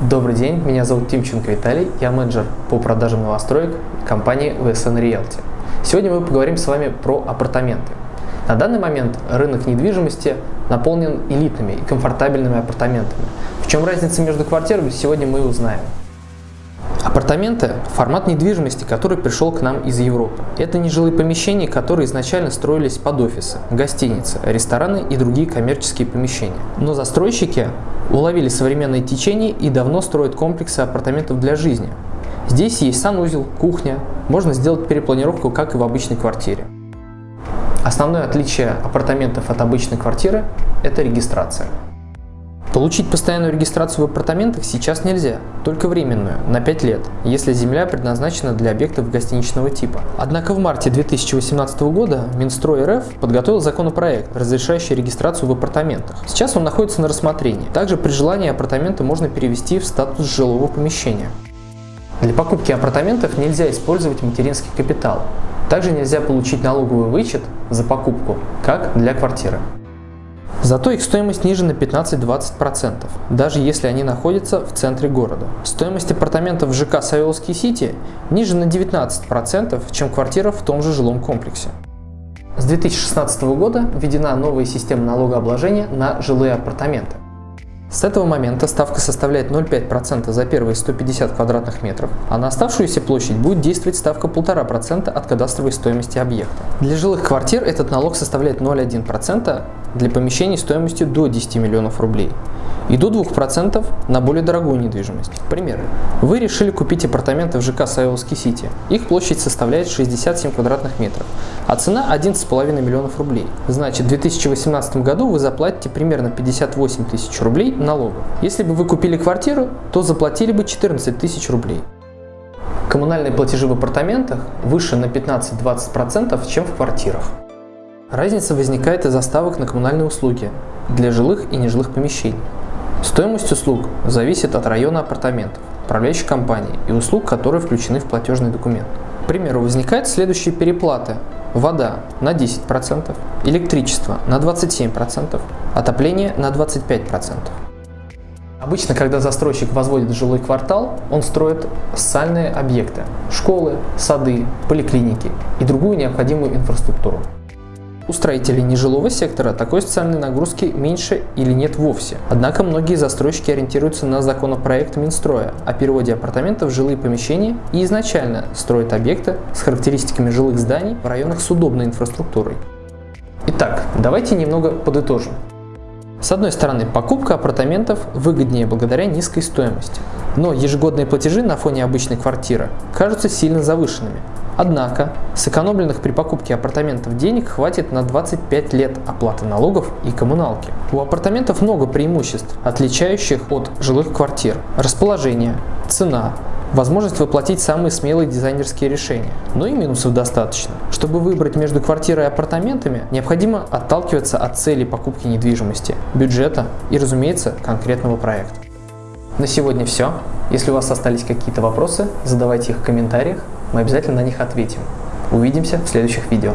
Добрый день, меня зовут Тимченко Виталий, я менеджер по продажам новостроек компании VSN Realty. Сегодня мы поговорим с вами про апартаменты. На данный момент рынок недвижимости наполнен элитными и комфортабельными апартаментами. В чем разница между квартирами, сегодня мы узнаем. Апартаменты – формат недвижимости, который пришел к нам из Европы. Это нежилые помещения, которые изначально строились под офисы, гостиницы, рестораны и другие коммерческие помещения. Но застройщики уловили современные течения и давно строят комплексы апартаментов для жизни. Здесь есть санузел, кухня, можно сделать перепланировку, как и в обычной квартире. Основное отличие апартаментов от обычной квартиры – это регистрация. Получить постоянную регистрацию в апартаментах сейчас нельзя, только временную, на 5 лет, если земля предназначена для объектов гостиничного типа. Однако в марте 2018 года Минстрой РФ подготовил законопроект, разрешающий регистрацию в апартаментах. Сейчас он находится на рассмотрении. Также при желании апартаменты можно перевести в статус жилого помещения. Для покупки апартаментов нельзя использовать материнский капитал. Также нельзя получить налоговый вычет за покупку, как для квартиры. Зато их стоимость ниже на 15-20%, даже если они находятся в центре города. Стоимость апартаментов в ЖК Савеловский Сити ниже на 19%, чем квартира в том же жилом комплексе. С 2016 года введена новая система налогообложения на жилые апартаменты. С этого момента ставка составляет 0,5% за первые 150 квадратных метров, а на оставшуюся площадь будет действовать ставка 1,5% от кадастровой стоимости объекта. Для жилых квартир этот налог составляет 0,1%, для помещений стоимостью до 10 миллионов рублей и до 2% на более дорогую недвижимость. Пример. Вы решили купить апартаменты в ЖК Савеловский Сити. Их площадь составляет 67 квадратных метров, а цена 11,5 миллионов рублей. Значит, в 2018 году вы заплатите примерно 58 тысяч рублей налогов. Если бы вы купили квартиру, то заплатили бы 14 тысяч рублей. Коммунальные платежи в апартаментах выше на 15-20%, чем в квартирах. Разница возникает из-за ставок на коммунальные услуги для жилых и нежилых помещений. Стоимость услуг зависит от района апартаментов, управляющей компании и услуг, которые включены в платежный документ. К примеру, возникают следующие переплаты. Вода на 10%, электричество на 27%, отопление на 25%. Обычно, когда застройщик возводит жилой квартал, он строит социальные объекты – школы, сады, поликлиники и другую необходимую инфраструктуру. У строителей нежилого сектора такой социальной нагрузки меньше или нет вовсе. Однако многие застройщики ориентируются на законопроект Минстроя о переводе апартаментов в жилые помещения и изначально строят объекты с характеристиками жилых зданий в районах с удобной инфраструктурой. Итак, давайте немного подытожим. С одной стороны, покупка апартаментов выгоднее благодаря низкой стоимости, но ежегодные платежи на фоне обычной квартиры кажутся сильно завышенными, Однако, сэкономленных при покупке апартаментов денег хватит на 25 лет оплаты налогов и коммуналки. У апартаментов много преимуществ, отличающих от жилых квартир. Расположение, цена, возможность воплотить самые смелые дизайнерские решения. Но и минусов достаточно. Чтобы выбрать между квартирой и апартаментами, необходимо отталкиваться от цели покупки недвижимости, бюджета и, разумеется, конкретного проекта. На сегодня все. Если у вас остались какие-то вопросы, задавайте их в комментариях мы обязательно на них ответим. Увидимся в следующих видео.